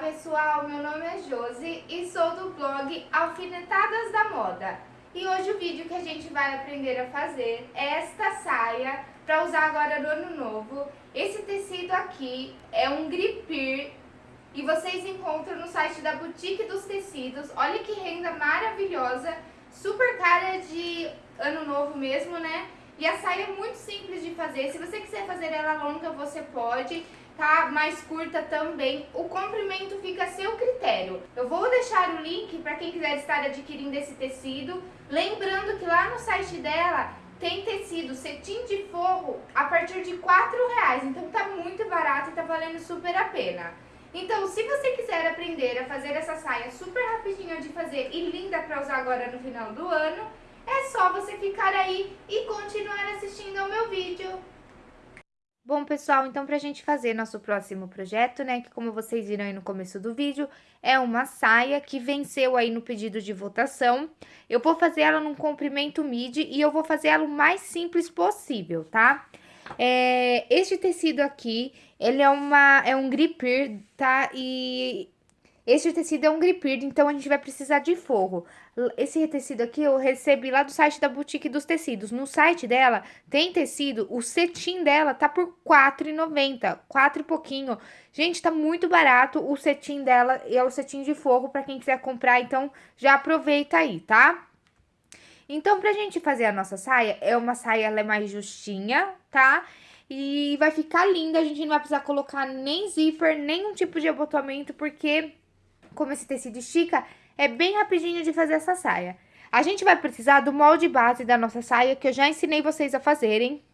pessoal, meu nome é Josi e sou do blog Alfinetadas da Moda. E hoje o vídeo que a gente vai aprender a fazer é esta saia para usar agora no ano novo. Esse tecido aqui é um gripir e vocês encontram no site da Boutique dos Tecidos. Olha que renda maravilhosa, super cara de ano novo mesmo, né? E a saia é muito simples de fazer, se você quiser fazer ela longa você pode tá? Mais curta também. O comprimento fica a seu critério. Eu vou deixar o link para quem quiser estar adquirindo esse tecido. Lembrando que lá no site dela tem tecido cetim de forro a partir de 4 reais. Então tá muito barato e tá valendo super a pena. Então, se você quiser aprender a fazer essa saia super rapidinha de fazer e linda para usar agora no final do ano, é só você ficar aí e continuar assistindo ao meu vídeo. Bom, pessoal, então pra gente fazer nosso próximo projeto, né, que como vocês viram aí no começo do vídeo, é uma saia que venceu aí no pedido de votação. Eu vou fazer ela num comprimento midi e eu vou fazer ela o mais simples possível, tá? É, este tecido aqui, ele é, uma, é um gripir, tá? E este tecido é um gripir, então a gente vai precisar de forro. Esse tecido aqui eu recebi lá do site da Boutique dos Tecidos. No site dela tem tecido, o cetim dela tá por R$4,90, 4 e pouquinho. Gente, tá muito barato o cetim dela e é o cetim de forro para quem quiser comprar, então já aproveita aí, tá? Então, pra gente fazer a nossa saia, é uma saia, ela é mais justinha, tá? E vai ficar linda, a gente não vai precisar colocar nem zíper, nenhum tipo de abotoamento, porque como esse tecido estica, é bem rapidinho de fazer essa saia. A gente vai precisar do molde base da nossa saia, que eu já ensinei vocês a fazerem.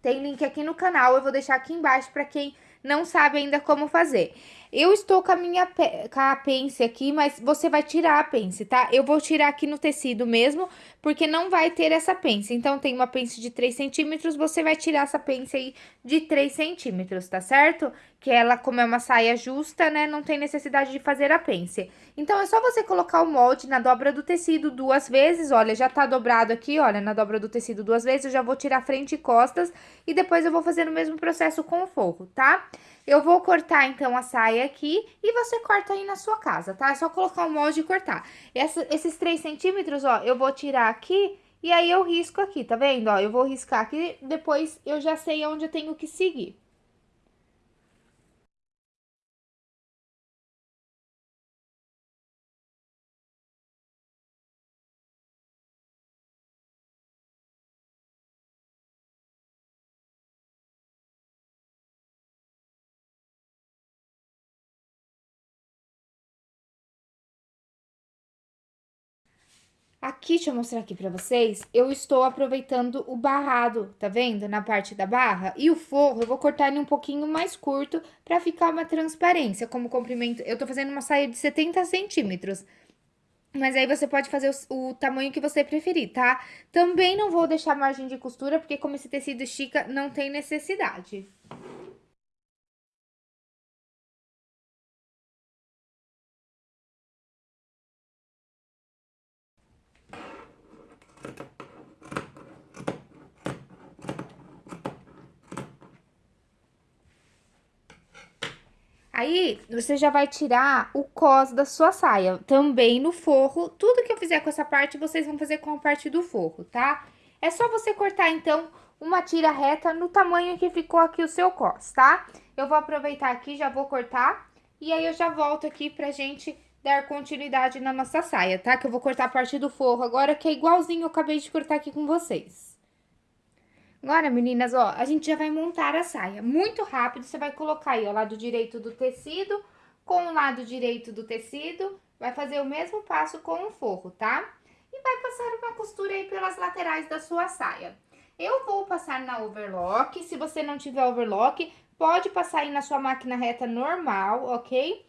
Tem link aqui no canal, eu vou deixar aqui embaixo para quem não sabe ainda como fazer. Eu estou com a minha com a pence aqui, mas você vai tirar a pence, tá? Eu vou tirar aqui no tecido mesmo, porque não vai ter essa pence. Então, tem uma pence de 3 centímetros, você vai tirar essa pence aí de 3 centímetros, tá certo? Que ela, como é uma saia justa, né, não tem necessidade de fazer a pence. Então, é só você colocar o molde na dobra do tecido duas vezes, olha, já tá dobrado aqui, olha, na dobra do tecido duas vezes, eu já vou tirar frente e costas, e depois eu vou fazer o mesmo processo com o forro, tá? Eu vou cortar, então, a saia aqui e você corta aí na sua casa, tá? É só colocar o molde e cortar. Essa, esses 3 centímetros, ó, eu vou tirar aqui e aí eu risco aqui, tá vendo? Ó, eu vou riscar aqui, depois eu já sei onde eu tenho que seguir. Aqui, deixa eu mostrar aqui pra vocês, eu estou aproveitando o barrado, tá vendo? Na parte da barra. E o forro, eu vou cortar ele um pouquinho mais curto pra ficar uma transparência, como comprimento. Eu tô fazendo uma saia de 70 centímetros. Mas aí você pode fazer o, o, tamanho que você preferir, tá? Também não vou deixar margem de costura, porque como esse tecido estica, não tem necessidade. Aí, você já vai tirar o cos da sua saia, também no forro. Tudo que eu fizer com essa parte, vocês vão fazer com a parte do forro, tá? É só você cortar, então, uma tira reta no tamanho que ficou aqui o seu cos, tá? Eu vou aproveitar aqui, já vou cortar, e aí eu já volto aqui pra gente dar continuidade na nossa saia, tá? Que eu vou cortar a parte do forro agora, que é igualzinho eu acabei de cortar aqui com vocês. Agora, meninas, ó, a gente já vai montar a saia. Muito rápido, você vai colocar aí, ó, lado direito do tecido com o lado direito do tecido. Vai fazer o mesmo passo com o forro, tá? E vai passar uma costura aí pelas laterais da sua saia. Eu vou passar na overlock, se você não tiver overlock, pode passar aí na sua máquina reta normal, ok?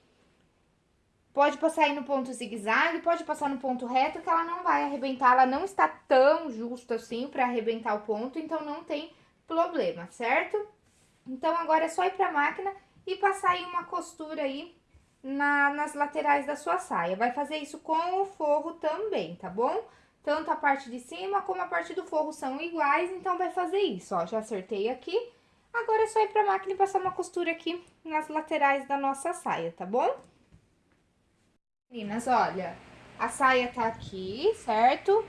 Pode passar aí no ponto zigue-zague, pode passar no ponto reto, que ela não vai arrebentar, ela não está tão justa assim para arrebentar o ponto, então não tem problema, certo? Então, agora é só ir pra máquina e passar aí uma costura aí na, nas laterais da sua saia. Vai fazer isso com o forro também, tá bom? Tanto a parte de cima como a parte do forro são iguais, então vai fazer isso, ó. Já acertei aqui. Agora é só ir pra máquina e passar uma costura aqui nas laterais da nossa saia, tá bom? Meninas, olha, a saia tá aqui, certo?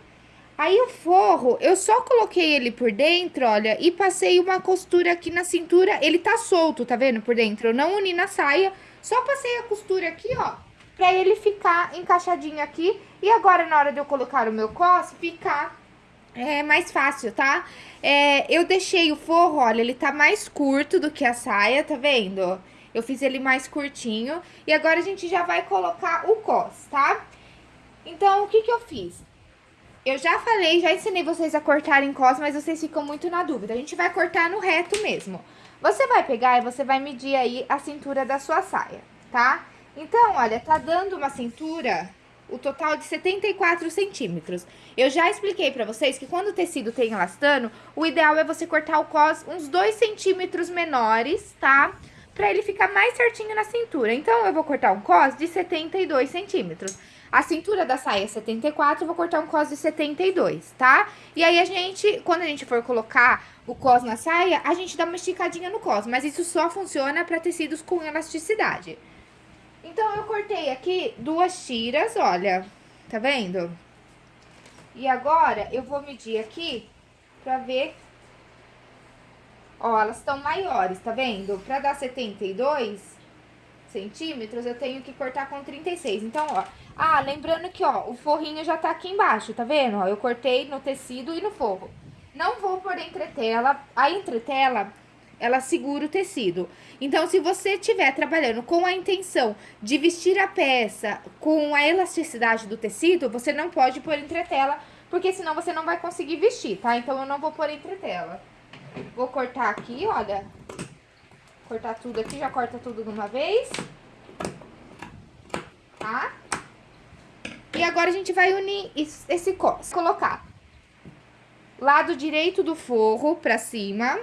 Aí o forro, eu só coloquei ele por dentro, olha, e passei uma costura aqui na cintura. Ele tá solto, tá vendo, por dentro? Eu não uni na saia, só passei a costura aqui, ó, pra ele ficar encaixadinho aqui. E agora, na hora de eu colocar o meu cos, ficar é, mais fácil, tá? É, eu deixei o forro, olha, ele tá mais curto do que a saia, tá vendo? Eu fiz ele mais curtinho. E agora a gente já vai colocar o cos, tá? Então, o que que eu fiz? Eu já falei, já ensinei vocês a cortarem cos, mas vocês ficam muito na dúvida. A gente vai cortar no reto mesmo. Você vai pegar e você vai medir aí a cintura da sua saia, tá? Então, olha, tá dando uma cintura, o total de 74 centímetros. Eu já expliquei pra vocês que quando o tecido tem elastano, o ideal é você cortar o cos uns 2 centímetros menores, tá? Pra ele ficar mais certinho na cintura. Então, eu vou cortar um cos de 72 centímetros. A cintura da saia é 74, eu vou cortar um cos de 72, tá? E aí, a gente, quando a gente for colocar o cos na saia, a gente dá uma esticadinha no cos. Mas isso só funciona para tecidos com elasticidade. Então, eu cortei aqui duas tiras, olha, tá vendo? E agora, eu vou medir aqui pra ver... Ó, elas estão maiores, tá vendo? Pra dar 72 centímetros, eu tenho que cortar com 36. Então, ó, ah, lembrando que, ó, o forrinho já tá aqui embaixo, tá vendo? Ó, eu cortei no tecido e no forro. Não vou por entretela, a entretela, ela segura o tecido. Então, se você estiver trabalhando com a intenção de vestir a peça com a elasticidade do tecido, você não pode pôr entretela, porque senão você não vai conseguir vestir, tá? Então, eu não vou pôr entretela. Vou cortar aqui, olha. Cortar tudo aqui, já corta tudo de uma vez. Tá? E agora a gente vai unir esse cos. Colocar lado direito do forro pra cima.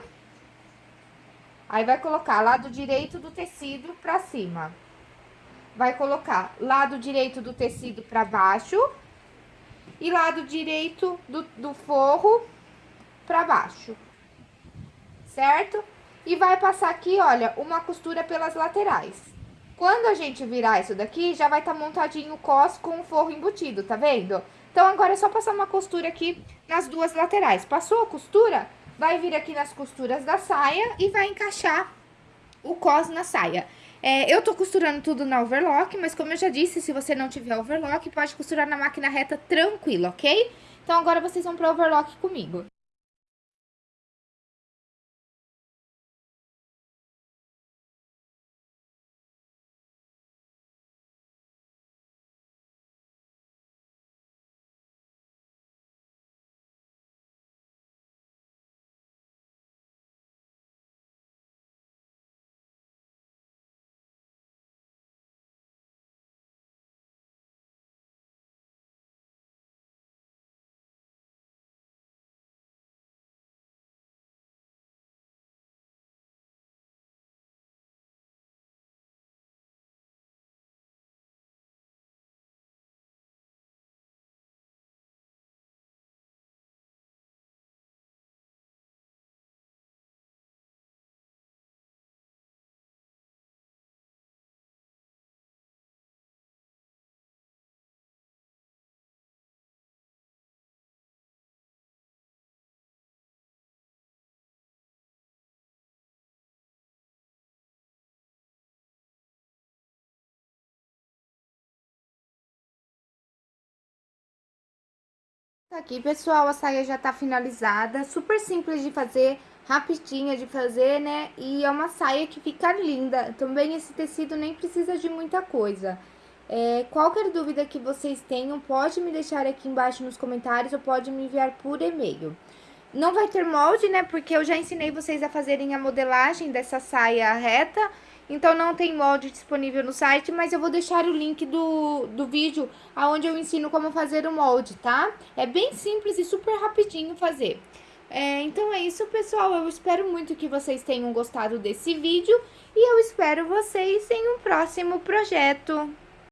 Aí, vai colocar lado direito do tecido pra cima. Vai colocar lado direito do tecido pra baixo. E lado direito do, do forro pra baixo. Certo? E vai passar aqui, olha, uma costura pelas laterais. Quando a gente virar isso daqui, já vai estar tá montadinho o cos com o forro embutido, tá vendo? Então, agora é só passar uma costura aqui nas duas laterais. Passou a costura, vai vir aqui nas costuras da saia e vai encaixar o cos na saia. É, eu tô costurando tudo na overlock, mas como eu já disse, se você não tiver overlock, pode costurar na máquina reta tranquilo, ok? Então, agora vocês vão pro overlock comigo. Aqui, pessoal, a saia já tá finalizada, super simples de fazer, rapidinha de fazer, né? E é uma saia que fica linda. Também esse tecido nem precisa de muita coisa. É, qualquer dúvida que vocês tenham, pode me deixar aqui embaixo nos comentários ou pode me enviar por e-mail. Não vai ter molde, né? Porque eu já ensinei vocês a fazerem a modelagem dessa saia reta. Então, não tem molde disponível no site, mas eu vou deixar o link do, do vídeo onde eu ensino como fazer o molde, tá? É bem simples e super rapidinho fazer. É, então é isso, pessoal. Eu espero muito que vocês tenham gostado desse vídeo e eu espero vocês em um próximo projeto.